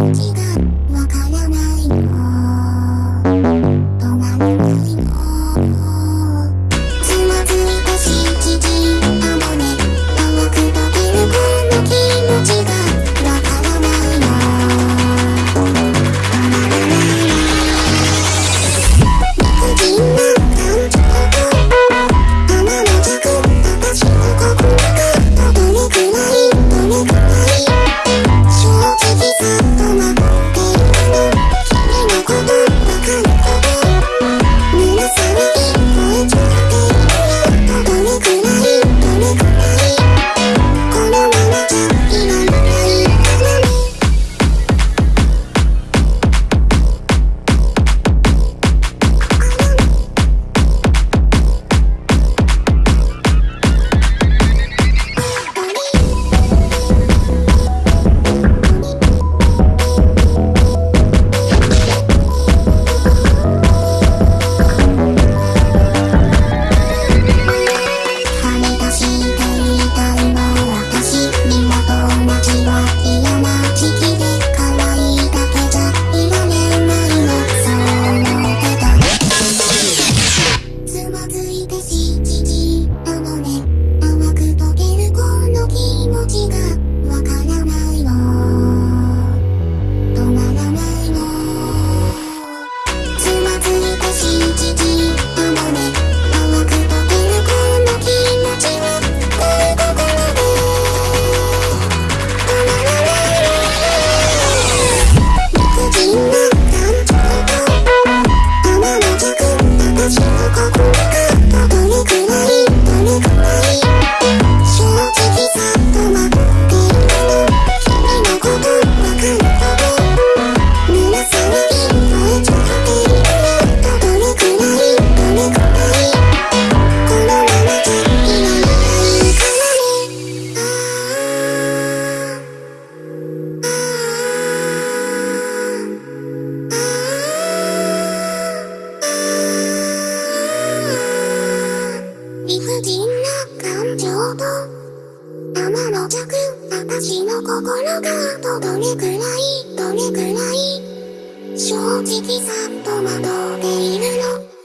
Thank you. 天の弱私の心があとどれくらいどれくらい正直さっと惑っているの？